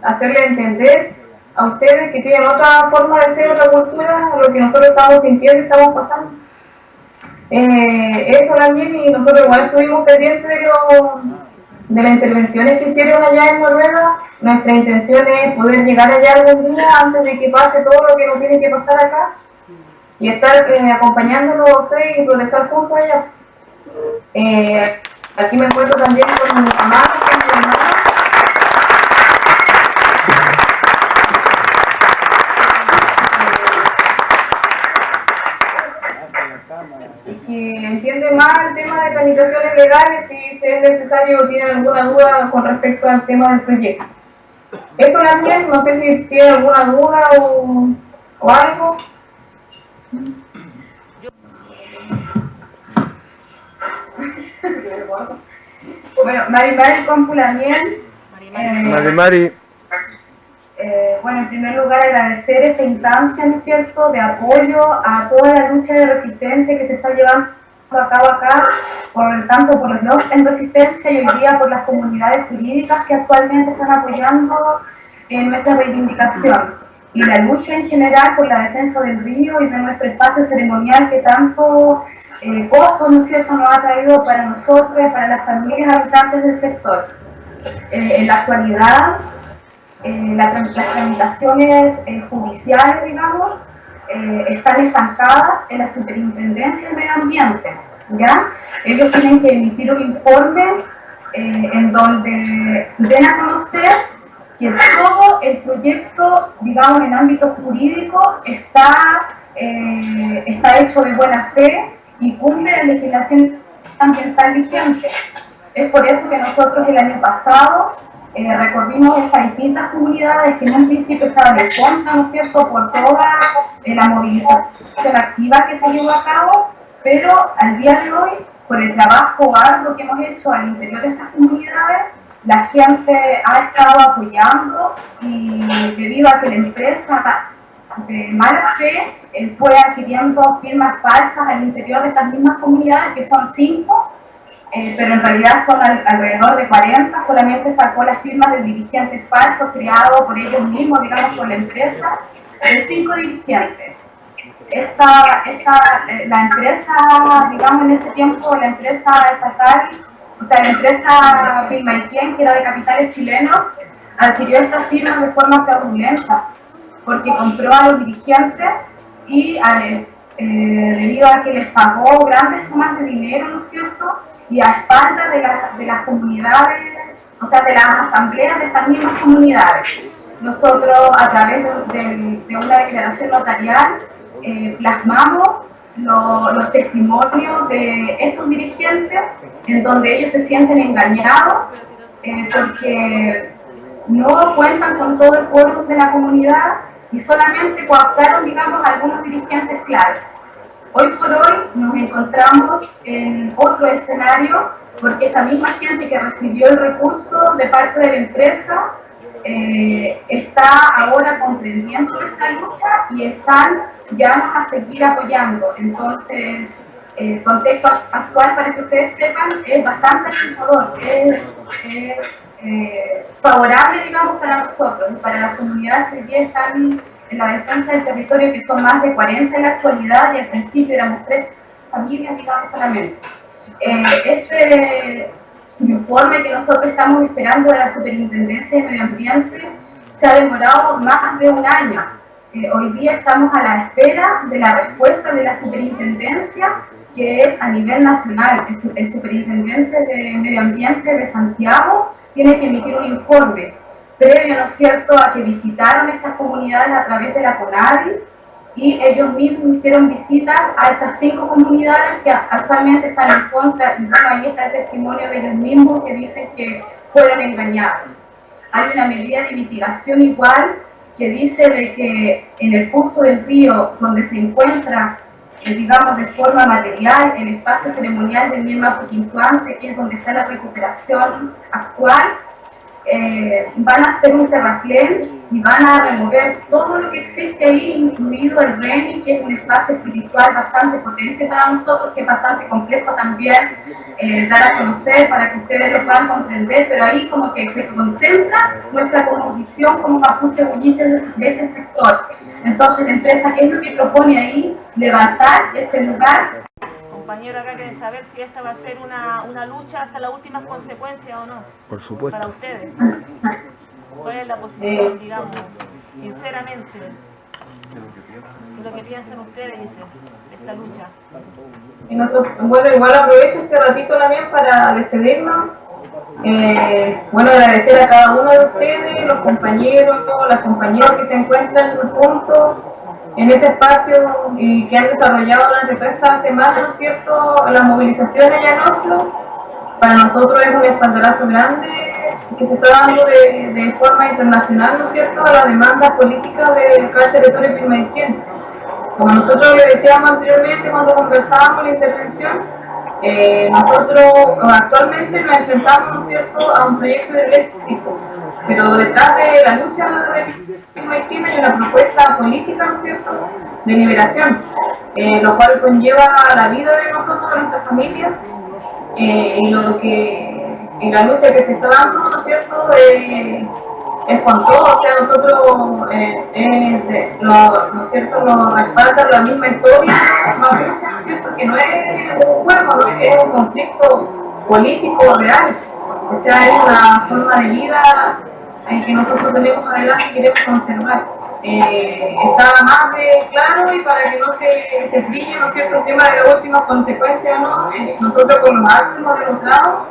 [SPEAKER 7] hacerle entender a ustedes que tienen otra forma de ser, otra cultura, lo que nosotros estamos sintiendo y estamos pasando. Eh, eso también, y nosotros igual estuvimos pendientes de, lo, de las intervenciones que hicieron allá en Noruega. Nuestra intención es poder llegar allá algún día antes de que pase todo lo que nos tiene que pasar acá y estar eh, acompañándolos a ustedes y protestar juntos allá. Eh, aquí me encuentro también con mi mamá, con mi hermana. que entiende más el tema de tramitaciones legales y si es necesario o tiene alguna duda con respecto al tema del proyecto. Eso también, no sé si tiene alguna duda o algo. Bueno, Mari Mari Compulamiel.
[SPEAKER 5] Mari Mari.
[SPEAKER 7] Eh, bueno, en primer lugar agradecer esta instancia, ¿no es cierto?, de apoyo a toda la lucha de resistencia que se está llevando a cabo acá, por tanto por los blogs en resistencia y hoy día por las comunidades jurídicas que actualmente están apoyando en nuestra reivindicación y la lucha en general por la defensa del río y de nuestro espacio ceremonial que tanto eh, costo, ¿no es cierto?, nos ha traído para nosotros y para las familias habitantes del sector. Eh, en la actualidad, eh, las, las, tramitaciones eh, judiciales, digamos, eh, están estancadas en la Superintendencia del Medio Ambiente. ¿ya? Ellos tienen que emitir un informe en donde den a conocer que todo el proyecto, digamos, en ámbito jurídico está, está hecho de buena fe y cumple la legislación ambiental vigente. Es por eso que nosotros el año pasado eh, recorrimos estas distintas comunidades que en un principio estaban en contra, ¿no es cierto?, por toda eh, la movilización activa que se llevó a cabo, pero al día de hoy, por el trabajo arduo que hemos hecho al interior de estas comunidades, la gente ha estado apoyando y debido a que la empresa de mala fe eh, fue adquiriendo firmas falsas al interior de estas mismas comunidades, que son cinco, eh, pero en realidad son al, alrededor de 40, solamente sacó las firmas de dirigentes falsos creados por ellos mismos, digamos, por la empresa, de cinco dirigentes. Esta, esta, eh, la empresa, digamos, en ese tiempo, la empresa estatal, o sea, la empresa Pilmaiquén, que era de capitales chilenos, adquirió estas firmas de forma fraudulenta, porque compró a los dirigentes y eh, debido a que les pagó grandes sumas de dinero, ¿no es cierto?, y a espaldas de, la, de las comunidades, o sea, de las asambleas de estas mismas comunidades. Nosotros, a través de, de una declaración notarial, eh, plasmamos lo, los testimonios de estos dirigentes en donde ellos se sienten engañados eh, porque no cuentan con todo el pueblo de la comunidad y solamente cooptaron, digamos, algunos dirigentes claves. Hoy por hoy nos encontramos en otro escenario porque esta misma gente que recibió el recurso de parte de la empresa eh, está ahora comprendiendo nuestra lucha y están ya a seguir apoyando. Entonces, el contexto actual, para que ustedes sepan, es bastante alentador, es, es eh, favorable, digamos, para nosotros para las comunidades que ya están en la defensa del territorio, que son más de 40 en la actualidad, y al principio éramos tres familias, digamos, solamente. Eh, este informe que nosotros estamos esperando de la Superintendencia de Medio Ambiente se ha demorado más de un año. Eh, hoy día estamos a la espera de la respuesta de la Superintendencia, que es a nivel nacional. El, el Superintendente de Medio Ambiente de Santiago tiene que emitir un informe previo, ¿no es cierto?, a que visitaron estas comunidades a través de la CONADI y ellos mismos hicieron visitas a estas cinco comunidades que actualmente están en contra y bueno, ahí está el testimonio de ellos mismos que dicen que fueron engañados. Hay una medida de mitigación igual que dice de que en el curso del río donde se encuentra eh, digamos de forma material el espacio ceremonial del Niema Puquintuante, que es donde está la recuperación actual,
[SPEAKER 6] eh, van a hacer un terraplén y van a remover todo lo que existe ahí, incluido el RENI, que es un espacio espiritual bastante potente para nosotros, que es bastante complejo también eh, dar a conocer para que ustedes lo puedan comprender, pero ahí como que se concentra nuestra visión como mapuche bulliche de, de este sector. Entonces la empresa, ¿qué es lo que propone ahí? Levantar ese lugar
[SPEAKER 5] compañero acá quiere saber si esta va a ser una, una lucha hasta las últimas consecuencias o no.
[SPEAKER 7] Por supuesto.
[SPEAKER 5] Para ustedes. ¿Cuál es la posición, digamos, sinceramente? ¿Qué es lo que piensan ustedes, dice, de esta lucha?
[SPEAKER 6] Y nosotros, bueno, igual aprovecho este ratito también para despedirnos. Eh, bueno, agradecer a cada uno de ustedes, los compañeros, las compañeras que se encuentran juntos en ese espacio y que han desarrollado durante toda esta semana, ¿no es cierto?, la movilización allá en para nosotros es un espaldarazo grande que se está dando de, de forma internacional, ¿no es cierto?, a la demanda política del territorio pirmaquén. Como nosotros le decíamos anteriormente cuando conversábamos la intervención, eh, nosotros actualmente nos enfrentamos, ¿no es cierto?, a un proyecto de eléctrico pero detrás de la lucha Haití hay una propuesta política, ¿no es cierto?, de liberación, eh, lo cual conlleva la vida de nosotros, de nuestra familia, eh, y lo que, en la lucha que se está dando, ¿no es cierto?, eh, es con todo, o sea, nosotros, eh, lo, ¿no es cierto?, nos respalda la misma historia, ¿no es cierto?, que no es un juego, es un conflicto político real, o sea, es una forma de vida que nosotros tenemos adelante y queremos conservar. Eh, está más de claro y para que no se, se brille, ¿no es cierto?, el tema de las últimas consecuencias, ¿no? Eh, nosotros con los actos hemos demostrado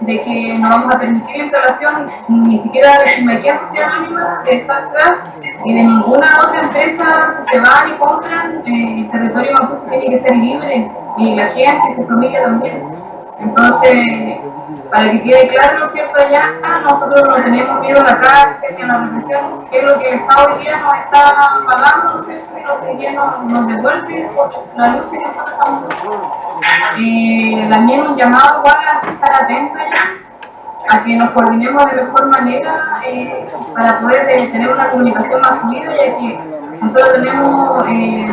[SPEAKER 6] de que no vamos a permitir la instalación ni siquiera de la Social Anónima de StarCraft y de ninguna otra empresa, si se van y compran, eh, el territorio mapuche tiene que ser libre y la gente y su familia también. Entonces, para que quede claro, ¿no es cierto?, allá nosotros no tenemos miedo a la cárcel ni a la represión, que es lo que el Estado hoy día nos está pagando, ¿no es cierto?, y lo que hoy día nos, devuelve la lucha que nosotros estamos eh, También un llamado igual a estar atentos allá, a que nos coordinemos de mejor manera eh, para poder eh, tener una comunicación más fluida, ya que nosotros tenemos... Eh,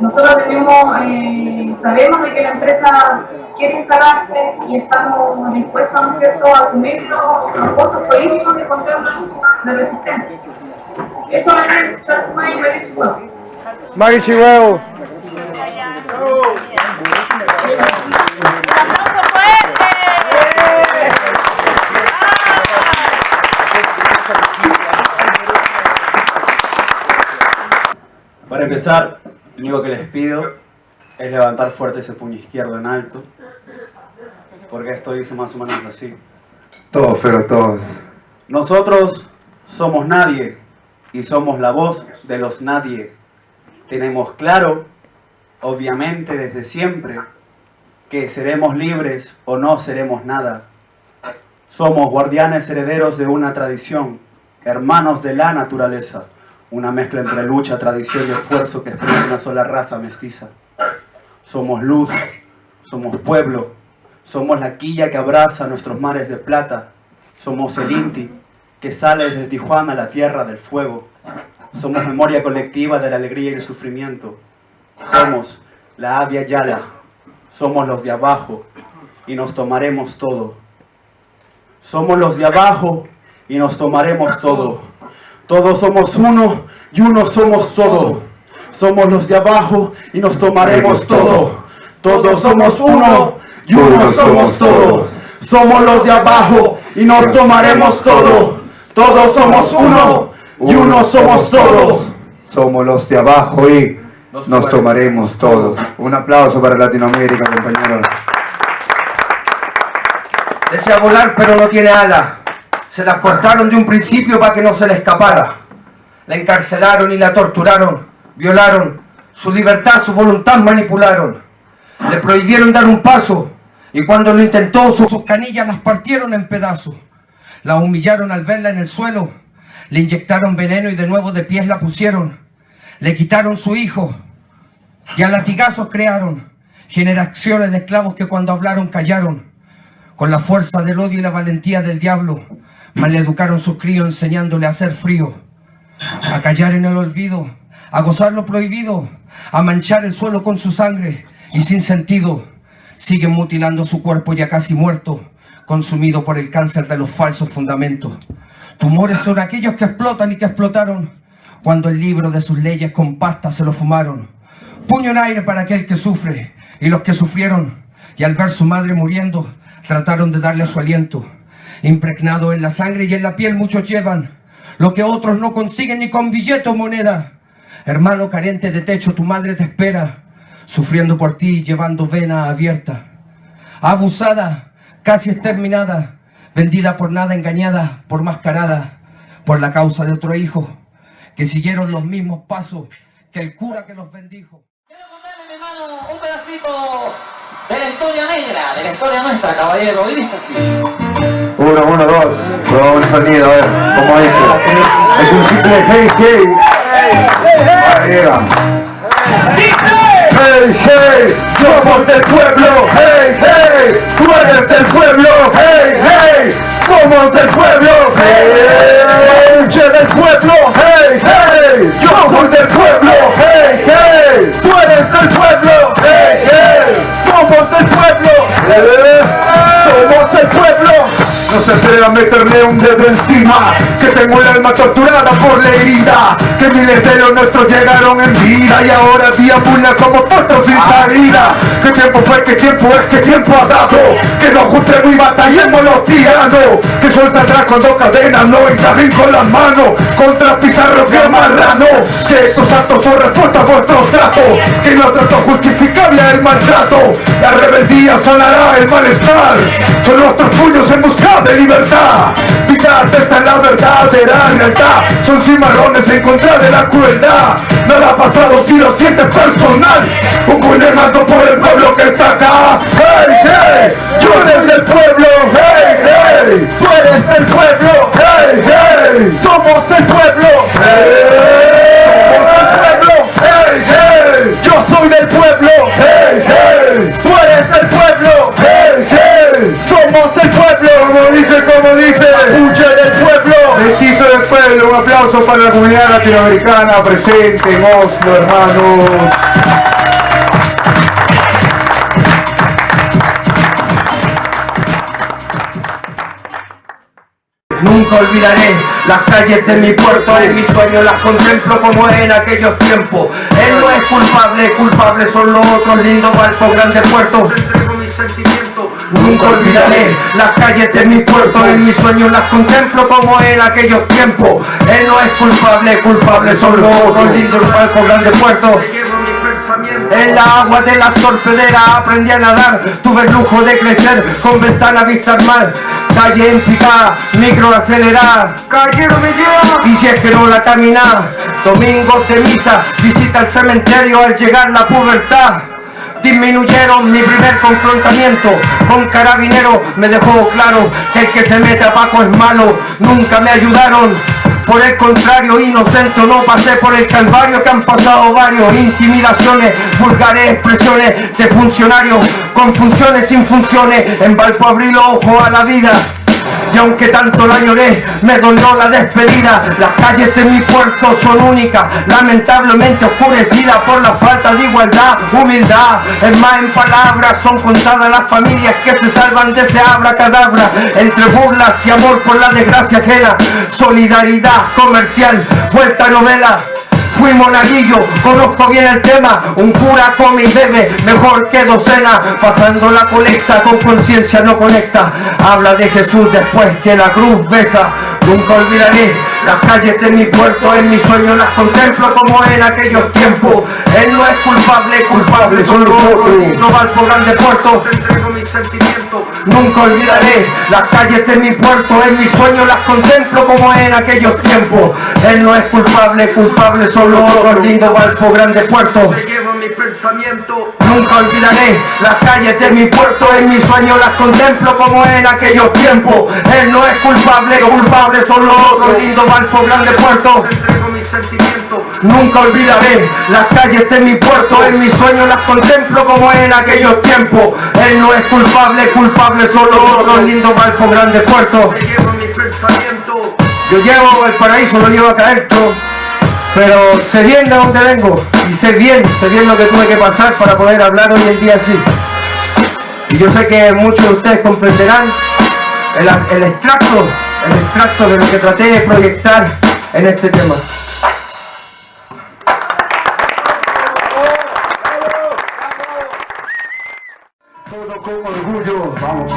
[SPEAKER 6] nosotros tenemos, eh, sabemos de que la empresa quiere instalarse y estamos dispuestos, ¿no es cierto?, a asumir los, los costos políticos de contra una lucha de resistencia. Eso es Chaltuma y Marichihuahua.
[SPEAKER 7] Marichihuahua.
[SPEAKER 8] Para empezar, lo único que les pido es levantar fuerte ese puño izquierdo en alto, porque esto dice más o menos así.
[SPEAKER 9] Todos, pero todos.
[SPEAKER 8] Nosotros somos nadie y somos la voz de los nadie. Tenemos claro, obviamente desde siempre, que seremos libres o no seremos nada. Somos guardianes herederos de una tradición, hermanos de la naturaleza una mezcla entre lucha, tradición y esfuerzo que expresa una sola raza mestiza. Somos luz, somos pueblo, somos la quilla que abraza nuestros mares de plata, somos el Inti que sale desde Tijuana a la tierra del fuego, somos memoria colectiva de la alegría y el sufrimiento, somos la Avia Yala, somos los de abajo y nos tomaremos todo. Somos los de abajo y nos tomaremos todo. Todos somos uno y uno somos todo. Somos los de abajo y nos tomaremos todo. Todos somos uno y uno somos todo. Somos los de abajo y nos tomaremos todo. Todos somos uno y uno somos todos.
[SPEAKER 9] Somos los de abajo y nos tomaremos todo. Un aplauso para Latinoamérica, compañeros.
[SPEAKER 10] Desea volar pero no tiene ala. Se la cortaron de un principio para que no se le escapara. La encarcelaron y la torturaron, violaron, su libertad, su voluntad manipularon. Le prohibieron dar un paso y cuando lo intentó sus canillas las partieron en pedazos. La humillaron al verla en el suelo, le inyectaron veneno y de nuevo de pies la pusieron. Le quitaron su hijo y a latigazos crearon generaciones de esclavos que cuando hablaron callaron. con la fuerza del odio y la valentía del diablo, maleducaron sus críos enseñándole a hacer frío, a callar en el olvido, a gozar lo prohibido, a manchar el suelo con su sangre y sin sentido. Siguen mutilando su cuerpo ya casi muerto, consumido por el cáncer de los falsos fundamentos. Tumores son aquellos que explotan y que explotaron cuando el libro de sus leyes con pasta se lo fumaron. Puño en aire para aquel que sufre y los que sufrieron y al ver su madre muriendo trataron de darle su aliento. Impregnado en la sangre y en la piel muchos llevan lo que otros no consiguen ni con billete o moneda. Hermano carente de techo, tu madre te espera, sufriendo por ti, llevando vena abierta. Abusada, casi exterminada, vendida por nada, engañada, por mascarada, por la causa de otro hijo, que siguieron los mismos pasos que el cura que los bendijo.
[SPEAKER 11] Quiero contarle, mi hermano, un pedacito de la historia negra, de la historia nuestra, caballero, y dice así.
[SPEAKER 9] Uno, uno, dos. Probamos un sonido, a ver, ¿cómo dice? Es un simple hey, hey. Arriba. Hey, hey, somos del pueblo, hey, hey, tú eres del pueblo, hey, hey, somos del pueblo, hey, yo del pueblo, hey, hey, yo soy del pueblo, hey, hey, tú eres del pueblo, hey, hey, somos del pueblo, hey, somos el pueblo. No se atreva a meterme un dedo encima Que tengo el alma torturada por la herida Que miles de nuestros llegaron en vida Y ahora deambula como tontos sin salida ¿Qué tiempo fue? ¿Qué tiempo es? ¿Qué tiempo ha dado? Que nos juntemos y batallemos los tiranos Que suelta atrás cuando cadenas no encajen con las manos Contra pizarros que marrano Que estos actos son respuesta a vuestros tratos Que no trato justificable al maltrato La rebeldía sanará el malestar Son nuestros puños en busca de libertad. Mitad esta es la verdadera lealtad. Son cimarrones en contra de la crueldad. Nada ha pasado si lo sientes personal. Un alto por el pueblo que está acá. Hey, hey, yo soy del pueblo. Hey, hey, tú eres del pueblo. Hey, hey, somos el pueblo. Hey, somos el pueblo un aplauso para la comunidad latinoamericana presente en Oslo, hermanos
[SPEAKER 10] Nunca olvidaré las calles de mi puerto, en mis sueños las contemplo como en aquellos tiempos. Él no es culpable, culpables son los otros lindos barcos, grandes puertos. Te entrego mis sentimientos. Nunca olvidaré las calles de mi puerto, en mis sueños las contemplo como en aquellos tiempos. Él no es culpable, culpables son los otros. Lindos barcos, grandes puertos. En la agua de la torpedera aprendí a nadar. Tuve el lujo de crecer con ventana vista al mar. Calle en picada, micro acelerada me lleva. Y si es que no la camina Domingos de misa, visita el cementerio. Al llegar la pubertad disminuyeron mi primer confrontamiento con carabinero. Me dejó claro que el que se mete a Paco es malo nunca me ayudaron. Por el contrario, inocente no pasé por el calvario que han pasado varios. Intimidaciones, vulgares expresiones de funcionarios Con funciones sin funciones, en Valpo abrí los ojos a la vida y aunque tanto la lloré, me dolió la despedida. Las calles de mi puerto son únicas Lamentablemente oscurecidas por la falta de igualdad, humildad. Es más en palabras, son contadas las familias que se salvan de ese abracadabra. Entre burlas y amor por la desgracia ajena Solidaridad comercial, vuelta novela Fui monaguillo, conozco bien el tema. Un cura come y bebe, mejor que docena. Pasando la colecta, con conciencia no conecta. Habla de Jesús después que la cruz besa Nunca olvidaré las calles de mi puerto En mis sueños las contemplo como en aquellos tiempos. Él no es culpable, culpable son los otros No va grande puerto Te entrego mis sentimientos. Nunca olvidaré las calles de mi puerto En mis sueños las contemplo como en aquellos tiempos. Él no es culpable, culpable son los otros. Lindo Valpo, grande puerto pensamiento. Nunca olvidaré las calles de mi puerto En mis sueños las contemplo como en aquellos tiempos. Él no es culpable, culpable son los otros. Lindo Valpo, grande puerto. Entrego mis sentimientos. Nunca olvidaré las calles de mi puerto, en mis sueños las contemplo como en aquellos tiempos. Él no es culpable, culpable solo otros. Lindos barcos grandes puertos. Yo llevo el paraíso, lo llevo acá adentro, pero sé bien de dónde vengo y sé bien, sé bien lo que tuve que pasar para poder hablar hoy en día así. Y yo sé que muchos de ustedes comprenderán el, el extracto, el extracto de lo que traté de proyectar en este tema.
[SPEAKER 9] Todo con orgullo, vamos,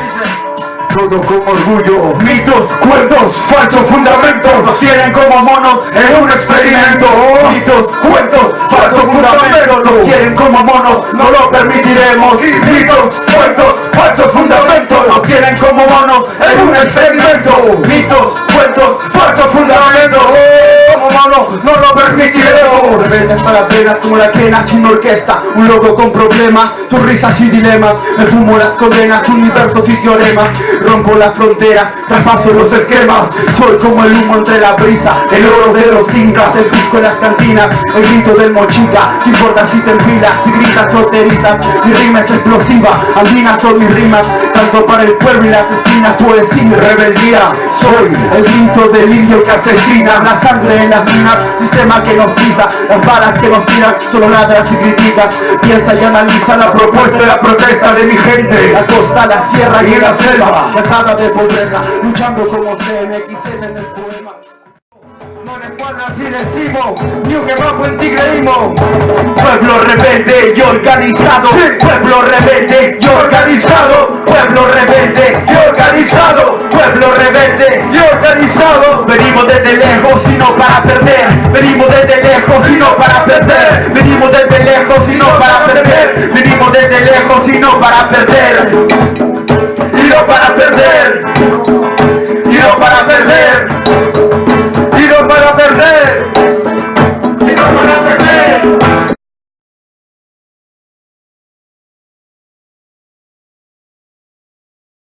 [SPEAKER 9] Mitos, cuentos, falsos fundamentos. Nos tienen como monos en un experimento. Mitos, cuentos, falsos fundamentos. Nos quieren como monos, no lo permitiremos. Mitos, cuentos, falsos fundamentos. Nos tienen como monos en un experimento. Mitos, no permitiremos
[SPEAKER 8] Rebeldes para venas como la quena sin orquesta Un loco con problemas, sonrisas y dilemas Me fumo las condenas, universos y teoremas Rompo las fronteras, traspaso los esquemas Soy como el humo entre la brisa El oro de los incas, el disco en las cantinas El grito del mochica, ¿qué importa si te enfilas? Si gritas o te erizas, mi rima es explosiva Andinas son mis rimas, tanto para el pueblo y las esquinas Poesía y rebeldía, soy el grito del indio que asesina La sangre en las minas, sistema que nos pisa Las balas que nos tiran, solo ladras y criticas Piensa y analiza la propuesta y la protesta de mi gente. La costa, la sierra y la selva Cansada de pobreza, luchando como CNXN en el
[SPEAKER 10] No si decimos, un que bajo en ti creímos
[SPEAKER 9] Pueblo rebelde y organizado Pueblo rebelde y organizado Pueblo rebelde y organizado Pueblo rebelde y organizado. Venimos desde lejos y no para perder Venimos desde lejos y no para perder Venimos desde lejos y no para perder Venimos desde lejos y no para perder Y no para perder Amen.